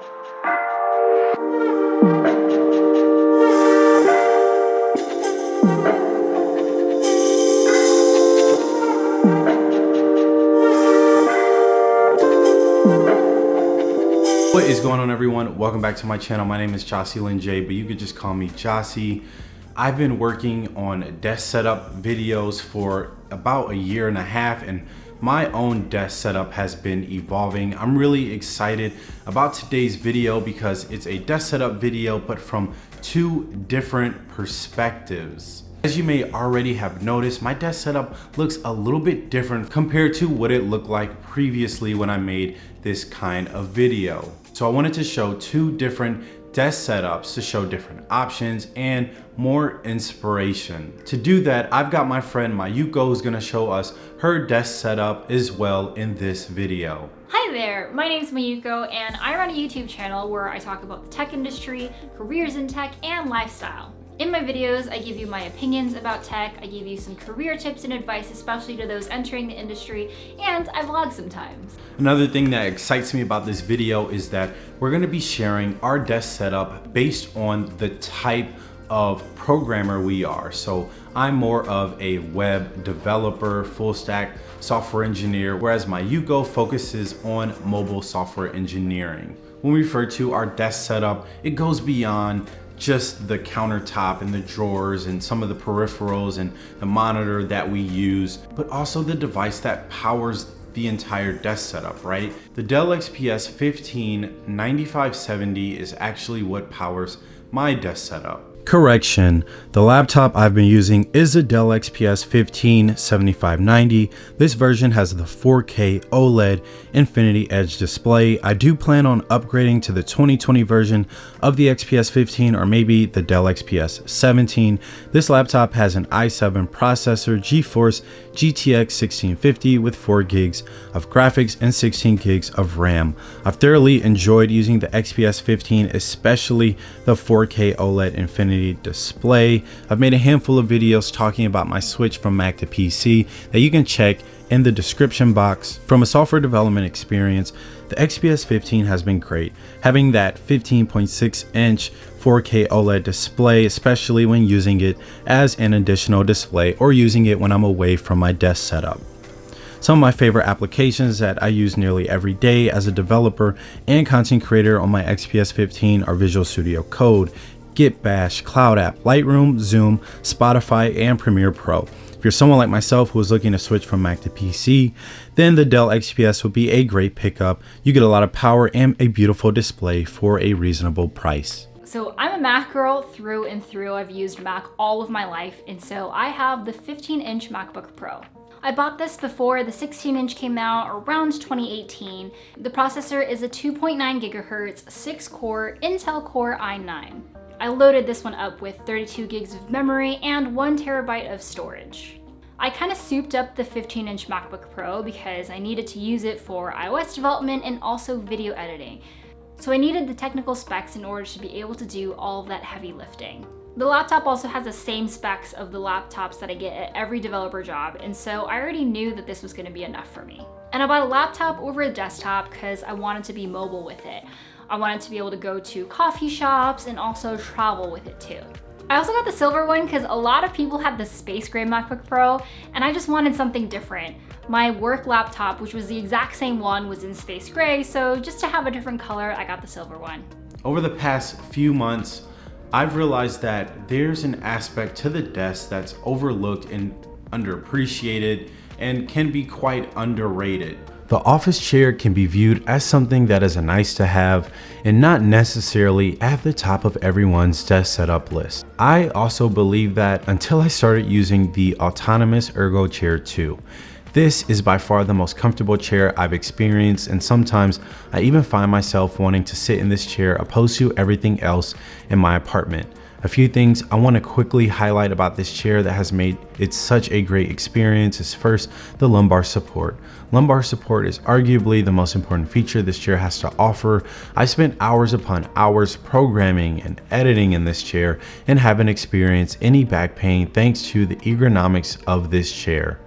What is going on everyone? Welcome back to my channel. My name is Jocelyn J, but you could just call me Jossie. I've been working on desk setup videos for about a year and a half and my own desk setup has been evolving. I'm really excited about today's video because it's a desk setup video, but from two different perspectives. As you may already have noticed, my desk setup looks a little bit different compared to what it looked like previously when I made this kind of video. So I wanted to show two different desk setups to show different options and more inspiration. To do that, I've got my friend Mayuko who's gonna show us her desk setup as well in this video. Hi there, my name is Mayuko and I run a YouTube channel where I talk about the tech industry, careers in tech, and lifestyle. In my videos, I give you my opinions about tech, I give you some career tips and advice, especially to those entering the industry, and I vlog sometimes. Another thing that excites me about this video is that we're gonna be sharing our desk setup based on the type of programmer we are. So I'm more of a web developer, full stack software engineer, whereas Mayuko focuses on mobile software engineering. When we refer to our desk setup, it goes beyond just the countertop and the drawers and some of the peripherals and the monitor that we use, but also the device that powers the entire desk setup, right? The Dell XPS 15 9570 is actually what powers my desk setup. Correction, the laptop I've been using is a Dell XPS 15 7590. This version has the 4K OLED Infinity Edge display. I do plan on upgrading to the 2020 version of the XPS 15 or maybe the Dell XPS 17. This laptop has an i7 processor, GeForce GTX 1650 with 4 gigs of graphics and 16 gigs of RAM. I've thoroughly enjoyed using the XPS 15, especially the 4K OLED Infinity display. I've made a handful of videos talking about my switch from Mac to PC that you can check in the description box. From a software development experience, the XPS 15 has been great, having that 15.6 inch 4K OLED display, especially when using it as an additional display or using it when I'm away from my desk setup. Some of my favorite applications that I use nearly every day as a developer and content creator on my XPS 15 are Visual Studio Code, Git Bash, CloudApp, Lightroom, Zoom, Spotify, and Premiere Pro. If you're someone like myself who is looking to switch from Mac to PC, then the Dell XPS would be a great pickup. You get a lot of power and a beautiful display for a reasonable price. So I'm a Mac girl through and through. I've used Mac all of my life, and so I have the 15 inch MacBook Pro. I bought this before the 16 inch came out around 2018. The processor is a 2.9 gigahertz, 6 core Intel Core i9. I loaded this one up with 32 gigs of memory and one terabyte of storage. I kind of souped up the 15 inch MacBook Pro because I needed to use it for iOS development and also video editing. So I needed the technical specs in order to be able to do all that heavy lifting. The laptop also has the same specs of the laptops that I get at every developer job, and so I already knew that this was gonna be enough for me. And I bought a laptop over a desktop because I wanted to be mobile with it. I wanted to be able to go to coffee shops and also travel with it too. I also got the silver one because a lot of people had the space gray MacBook Pro and I just wanted something different. My work laptop, which was the exact same one, was in space gray, so just to have a different color, I got the silver one. Over the past few months, I've realized that there's an aspect to the desk that's overlooked and underappreciated and can be quite underrated. The office chair can be viewed as something that is a nice to have and not necessarily at the top of everyone's desk setup list. I also believe that until I started using the autonomous ergo chair 2. This is by far the most comfortable chair I've experienced and sometimes I even find myself wanting to sit in this chair opposed to everything else in my apartment. A few things I want to quickly highlight about this chair that has made it such a great experience is first, the lumbar support. Lumbar support is arguably the most important feature this chair has to offer. I spent hours upon hours programming and editing in this chair and haven't experienced any back pain thanks to the ergonomics of this chair.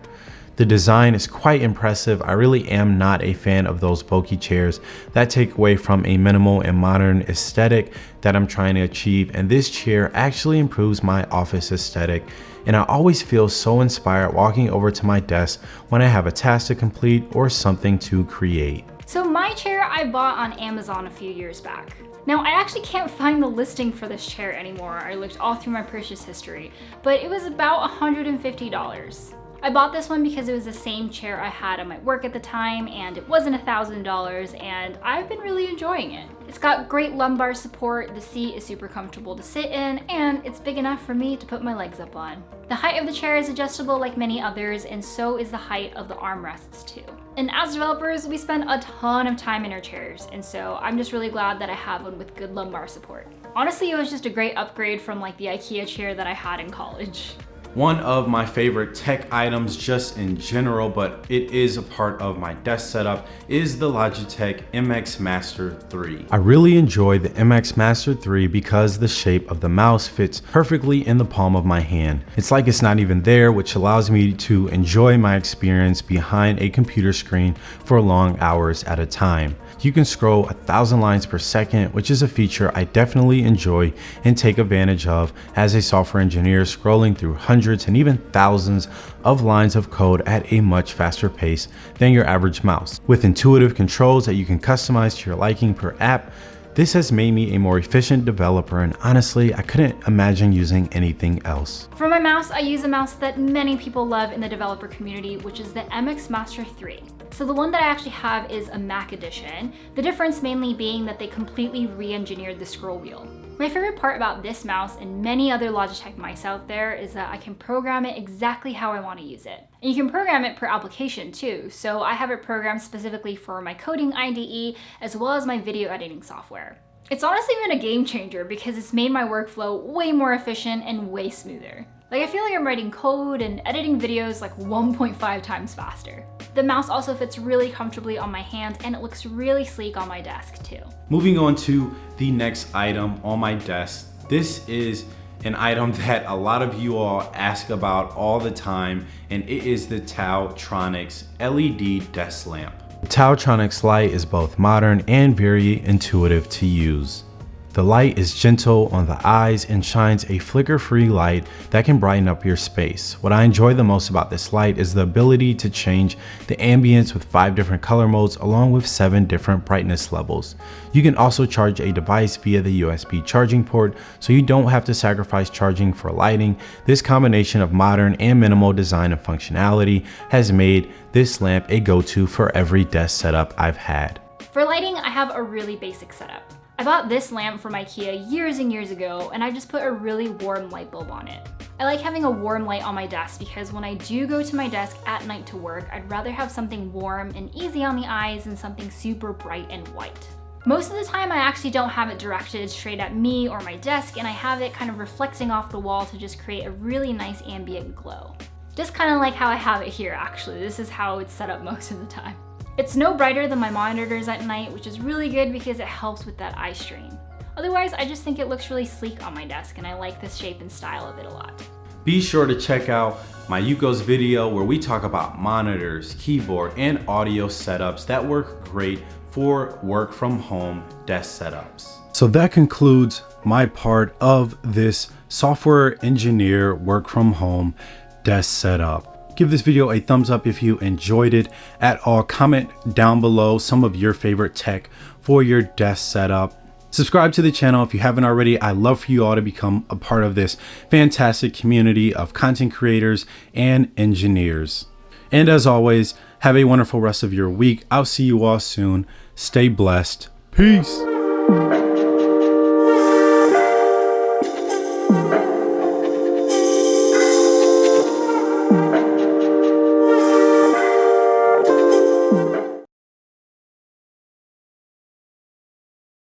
The design is quite impressive. I really am not a fan of those bulky chairs that take away from a minimal and modern aesthetic that I'm trying to achieve. And this chair actually improves my office aesthetic. And I always feel so inspired walking over to my desk when I have a task to complete or something to create. So my chair I bought on Amazon a few years back. Now I actually can't find the listing for this chair anymore. I looked all through my purchase history, but it was about $150. I bought this one because it was the same chair I had at my work at the time and it wasn't a thousand dollars and I've been really enjoying it. It's got great lumbar support, the seat is super comfortable to sit in, and it's big enough for me to put my legs up on. The height of the chair is adjustable like many others and so is the height of the armrests too. And as developers, we spend a ton of time in our chairs, and so I'm just really glad that I have one with good lumbar support. Honestly, it was just a great upgrade from like the IKEA chair that I had in college one of my favorite tech items just in general, but it is a part of my desk setup, is the Logitech MX Master 3. I really enjoy the MX Master 3 because the shape of the mouse fits perfectly in the palm of my hand. It's like it's not even there, which allows me to enjoy my experience behind a computer screen for long hours at a time. You can scroll a thousand lines per second, which is a feature I definitely enjoy and take advantage of as a software engineer scrolling through hundreds hundreds and even thousands of lines of code at a much faster pace than your average mouse. With intuitive controls that you can customize to your liking per app, this has made me a more efficient developer and honestly, I couldn't imagine using anything else. For my mouse, I use a mouse that many people love in the developer community, which is the MX Master 3. So the one that I actually have is a Mac edition, the difference mainly being that they completely re-engineered the scroll wheel. My favorite part about this mouse and many other Logitech mice out there is that I can program it exactly how I want to use it. And you can program it per application too, so I have it programmed specifically for my coding IDE as well as my video editing software. It's honestly been a game changer because it's made my workflow way more efficient and way smoother. Like I feel like I'm writing code and editing videos like 1.5 times faster. The mouse also fits really comfortably on my hand and it looks really sleek on my desk too. Moving on to the next item on my desk. This is an item that a lot of you all ask about all the time and it is the TaoTronics LED desk lamp. The TaoTronics light is both modern and very intuitive to use. The light is gentle on the eyes and shines a flicker-free light that can brighten up your space. What I enjoy the most about this light is the ability to change the ambience with 5 different color modes along with 7 different brightness levels. You can also charge a device via the USB charging port so you don't have to sacrifice charging for lighting. This combination of modern and minimal design and functionality has made this lamp a go-to for every desk setup I've had. For lighting, I have a really basic setup. I bought this lamp from Ikea years and years ago and I just put a really warm light bulb on it. I like having a warm light on my desk because when I do go to my desk at night to work, I'd rather have something warm and easy on the eyes than something super bright and white. Most of the time I actually don't have it directed straight at me or my desk and I have it kind of reflecting off the wall to just create a really nice ambient glow. Just kind of like how I have it here actually. This is how it's set up most of the time. It's no brighter than my monitors at night, which is really good because it helps with that eye strain. Otherwise, I just think it looks really sleek on my desk and I like the shape and style of it a lot. Be sure to check out Mayuko's video where we talk about monitors, keyboard, and audio setups that work great for work from home desk setups. So that concludes my part of this software engineer work from home desk setup. Give this video a thumbs up if you enjoyed it at all. Comment down below some of your favorite tech for your desk setup. Subscribe to the channel if you haven't already. I love for you all to become a part of this fantastic community of content creators and engineers. And as always, have a wonderful rest of your week. I'll see you all soon. Stay blessed. Peace.